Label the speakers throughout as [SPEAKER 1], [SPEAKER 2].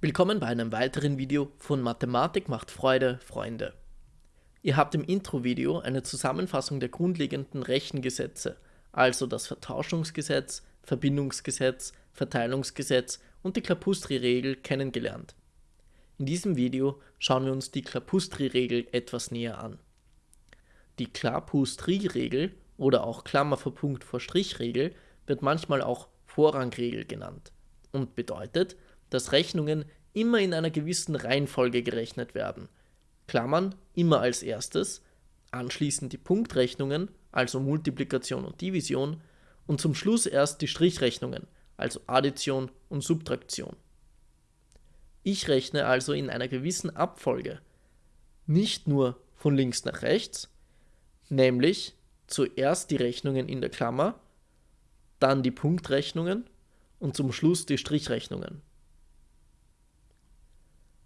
[SPEAKER 1] Willkommen bei einem weiteren Video von Mathematik macht Freude, Freunde. Ihr habt im Intro-Video eine Zusammenfassung der grundlegenden Rechengesetze, also das Vertauschungsgesetz, Verbindungsgesetz, Verteilungsgesetz und die Klapustri-Regel kennengelernt. In diesem Video schauen wir uns die Klapustri-Regel etwas näher an. Die Klapustri-Regel oder auch Klammer vor Punkt vor Strich-Regel wird manchmal auch Vorrangregel genannt und bedeutet, dass Rechnungen immer in einer gewissen Reihenfolge gerechnet werden. Klammern immer als erstes, anschließend die Punktrechnungen, also Multiplikation und Division, und zum Schluss erst die Strichrechnungen, also Addition und Subtraktion. Ich rechne also in einer gewissen Abfolge, nicht nur von links nach rechts, nämlich zuerst die Rechnungen in der Klammer, dann die Punktrechnungen und zum Schluss die Strichrechnungen.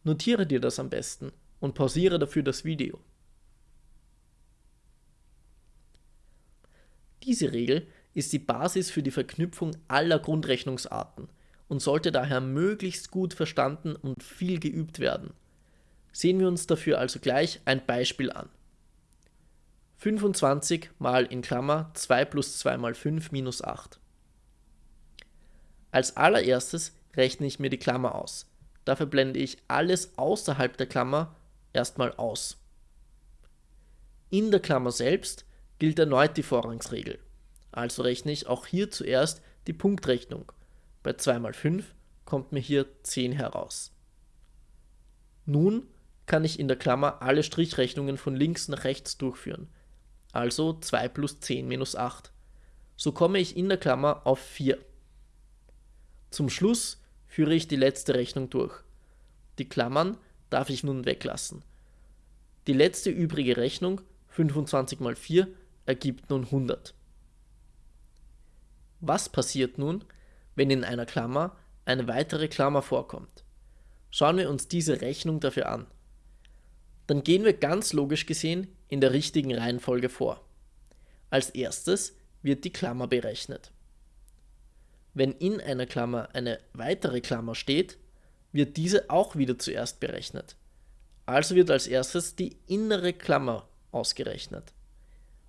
[SPEAKER 1] Notiere dir das am besten und pausiere dafür das Video. Diese Regel ist die Basis für die Verknüpfung aller Grundrechnungsarten und sollte daher möglichst gut verstanden und viel geübt werden. Sehen wir uns dafür also gleich ein Beispiel an. 25 mal in Klammer 2 plus 2 mal 5 minus 8. Als allererstes rechne ich mir die Klammer aus. Dafür blende ich alles außerhalb der Klammer erstmal aus. In der Klammer selbst gilt erneut die Vorrangsregel. Also rechne ich auch hier zuerst die Punktrechnung. Bei 2 mal 5 kommt mir hier 10 heraus. Nun kann ich in der Klammer alle Strichrechnungen von links nach rechts durchführen. Also 2 plus 10 minus 8. So komme ich in der Klammer auf 4. Zum Schluss führe ich die letzte Rechnung durch. Die Klammern darf ich nun weglassen. Die letzte übrige Rechnung, 25 mal 4, ergibt nun 100. Was passiert nun, wenn in einer Klammer eine weitere Klammer vorkommt? Schauen wir uns diese Rechnung dafür an. Dann gehen wir ganz logisch gesehen in der richtigen Reihenfolge vor. Als erstes wird die Klammer berechnet. Wenn in einer Klammer eine weitere Klammer steht, wird diese auch wieder zuerst berechnet. Also wird als erstes die innere Klammer ausgerechnet.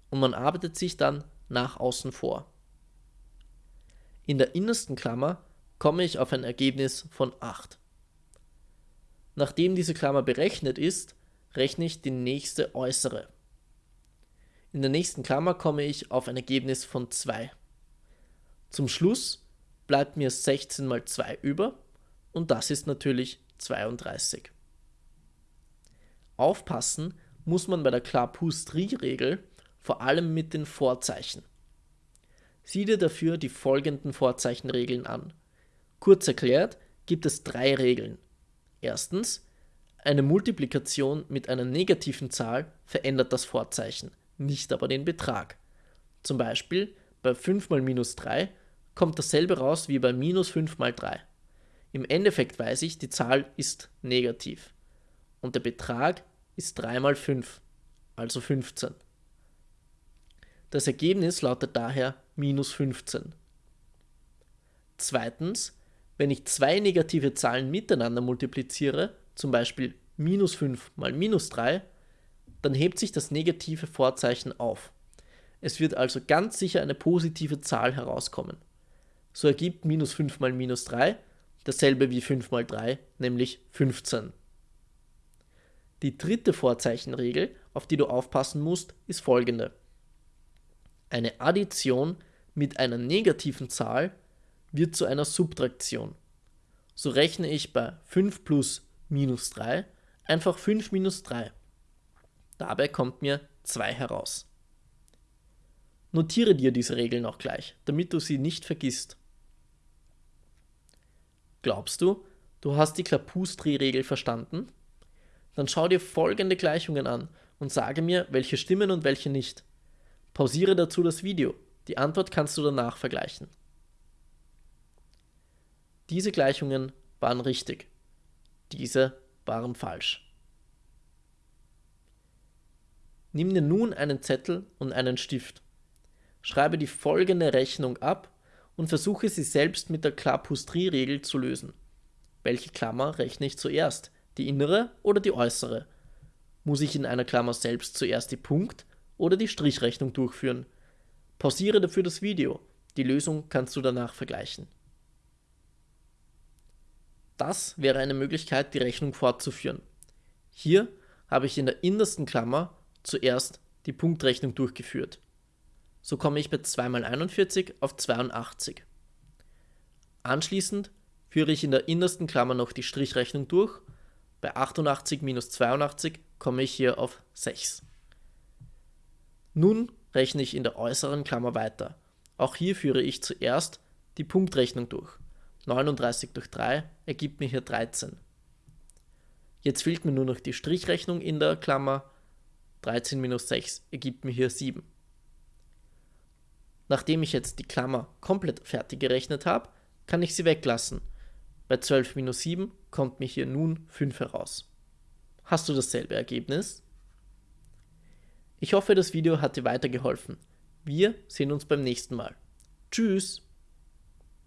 [SPEAKER 1] Und man arbeitet sich dann nach außen vor. In der innersten Klammer komme ich auf ein Ergebnis von 8. Nachdem diese Klammer berechnet ist, rechne ich die nächste äußere. In der nächsten Klammer komme ich auf ein Ergebnis von 2. Zum Schluss bleibt mir 16 mal 2 über und das ist natürlich 32. Aufpassen muss man bei der Clapeyron-Regel vor allem mit den Vorzeichen. Sieh dir dafür die folgenden Vorzeichenregeln an. Kurz erklärt gibt es drei Regeln. Erstens, eine Multiplikation mit einer negativen Zahl verändert das Vorzeichen, nicht aber den Betrag. Zum Beispiel bei 5 mal minus 3 kommt dasselbe raus wie bei minus 5 mal 3. Im Endeffekt weiß ich, die Zahl ist negativ. Und der Betrag ist 3 mal 5, also 15. Das Ergebnis lautet daher minus 15. Zweitens, wenn ich zwei negative Zahlen miteinander multipliziere, zum Beispiel minus 5 mal minus 3, dann hebt sich das negative Vorzeichen auf. Es wird also ganz sicher eine positive Zahl herauskommen. So ergibt minus 5 mal minus 3 dasselbe wie 5 mal 3, nämlich 15. Die dritte Vorzeichenregel, auf die du aufpassen musst, ist folgende. Eine Addition mit einer negativen Zahl wird zu einer Subtraktion. So rechne ich bei 5 plus minus 3 einfach 5 minus 3. Dabei kommt mir 2 heraus. Notiere dir diese Regeln auch gleich, damit du sie nicht vergisst. Glaubst du, du hast die Klapustri-Regel verstanden? Dann schau dir folgende Gleichungen an und sage mir, welche stimmen und welche nicht. Pausiere dazu das Video. Die Antwort kannst du danach vergleichen. Diese Gleichungen waren richtig. Diese waren falsch. Nimm dir nun einen Zettel und einen Stift. Schreibe die folgende Rechnung ab und versuche sie selbst mit der Klapustri-Regel zu lösen. welche Klammer rechne ich zuerst, die innere oder die äußere? Muss ich in einer Klammer selbst zuerst die Punkt- oder die Strichrechnung durchführen? Pausiere dafür das Video, die Lösung kannst du danach vergleichen. Das wäre eine Möglichkeit, die Rechnung fortzuführen. Hier habe ich in der innersten Klammer zuerst die Punktrechnung durchgeführt. So komme ich bei 2 mal 41 auf 82. Anschließend führe ich in der innersten Klammer noch die Strichrechnung durch. Bei 88 minus 82 komme ich hier auf 6. Nun rechne ich in der äußeren Klammer weiter. Auch hier führe ich zuerst die Punktrechnung durch. 39 durch 3 ergibt mir hier 13. Jetzt fehlt mir nur noch die Strichrechnung in der Klammer. 13 minus 6 ergibt mir hier 7. Nachdem ich jetzt die Klammer komplett fertig gerechnet habe, kann ich sie weglassen. Bei 12 minus 7 kommt mir hier nun 5 heraus. Hast du dasselbe Ergebnis? Ich hoffe, das Video hat dir weitergeholfen. Wir sehen uns beim nächsten Mal. Tschüss!